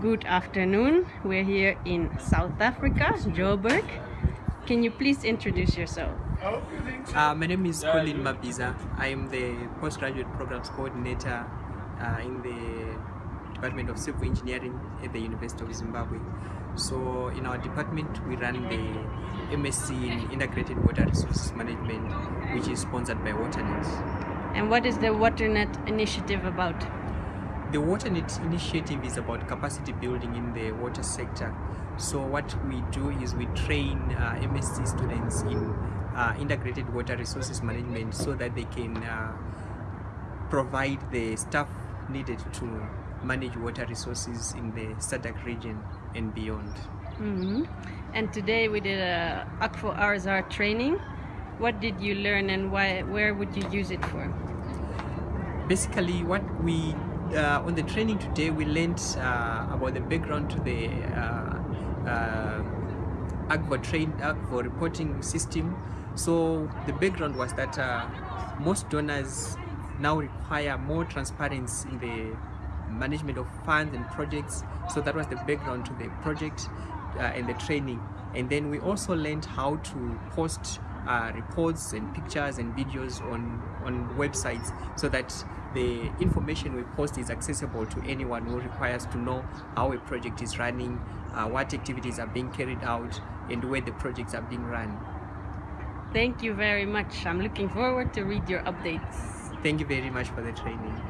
Good afternoon. We're here in South Africa, Joburg. Can you please introduce yourself? Uh, my name is Colin Mabiza. I am the postgraduate programs coordinator uh, in the Department of Civil Engineering at the University of Zimbabwe. So in our department we run the MSc in Integrated Water Resources Management which is sponsored by WaterNet. And what is the WaterNet initiative about? The WaterNet initiative is about capacity building in the water sector. So what we do is we train uh, MSc students in uh, integrated water resources management so that they can uh, provide the staff needed to manage water resources in the SADC region and beyond. Mm -hmm. And today we did a Akvo RSR training. What did you learn and why? Where would you use it for? Basically, what we uh, on the training today we learned uh, about the background to the uh, Akvo train Akvo reporting system. So the background was that uh, most donors now require more transparency in the management of funds and projects. So that was the background to the project uh, and the training. And then we also learned how to post uh, reports and pictures and videos on, on websites so that the information we post is accessible to anyone who requires to know how a project is running, uh, what activities are being carried out, and where the projects are being run. Thank you very much. I'm looking forward to read your updates. Thank you very much for the training.